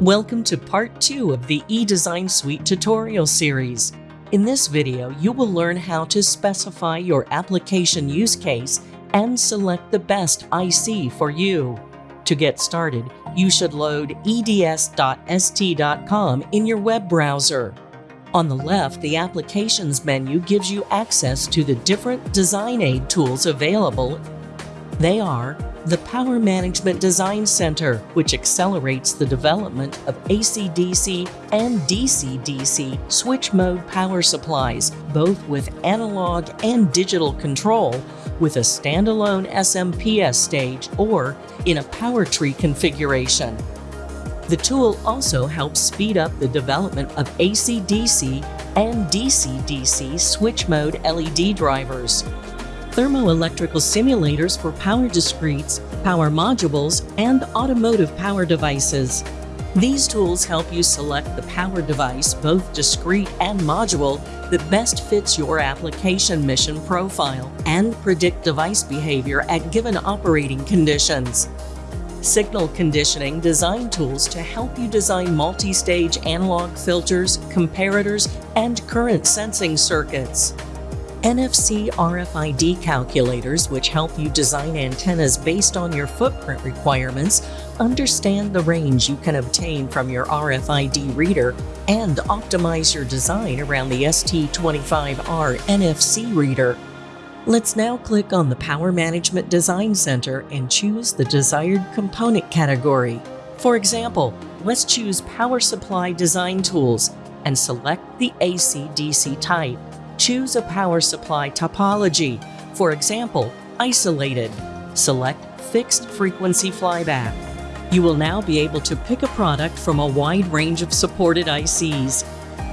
Welcome to part 2 of the eDesign Suite tutorial series. In this video, you will learn how to specify your application use case and select the best IC for you. To get started, you should load eds.st.com in your web browser. On the left, the Applications menu gives you access to the different design aid tools available. They are the Power Management Design Center, which accelerates the development of AC-DC and DC-DC switch mode power supplies, both with analog and digital control, with a standalone SMPS stage or in a power tree configuration. The tool also helps speed up the development of AC-DC and DC-DC switch mode LED drivers thermoelectrical simulators for power discretes, power modules, and automotive power devices. These tools help you select the power device, both discrete and module, that best fits your application mission profile and predict device behavior at given operating conditions. Signal conditioning design tools to help you design multi-stage analog filters, comparators, and current sensing circuits. NFC RFID calculators, which help you design antennas based on your footprint requirements, understand the range you can obtain from your RFID reader, and optimize your design around the ST25R NFC reader. Let's now click on the Power Management Design Center and choose the desired component category. For example, let's choose Power Supply Design Tools and select the AC-DC type choose a power supply topology. For example, isolated. Select fixed frequency flyback. You will now be able to pick a product from a wide range of supported ICs.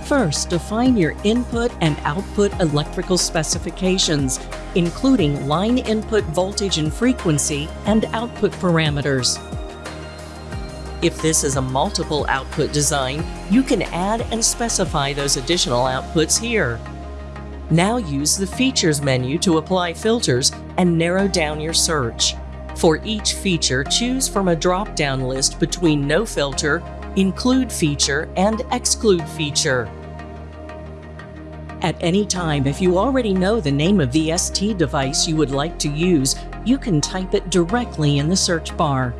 First, define your input and output electrical specifications, including line input voltage and frequency and output parameters. If this is a multiple output design, you can add and specify those additional outputs here. Now use the Features menu to apply filters and narrow down your search. For each feature, choose from a drop-down list between No Filter, Include Feature, and Exclude Feature. At any time, if you already know the name of the ST device you would like to use, you can type it directly in the search bar.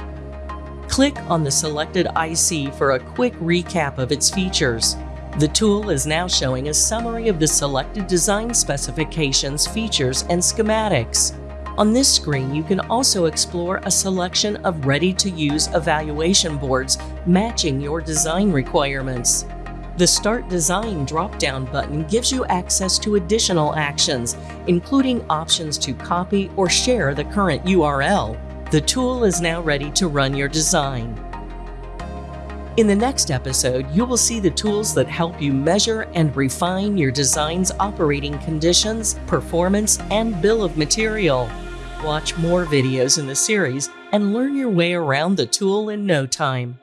Click on the selected IC for a quick recap of its features. The tool is now showing a summary of the selected design specifications, features, and schematics. On this screen, you can also explore a selection of ready-to-use evaluation boards matching your design requirements. The Start Design drop-down button gives you access to additional actions, including options to copy or share the current URL. The tool is now ready to run your design. In the next episode, you will see the tools that help you measure and refine your design's operating conditions, performance, and bill of material. Watch more videos in the series and learn your way around the tool in no time.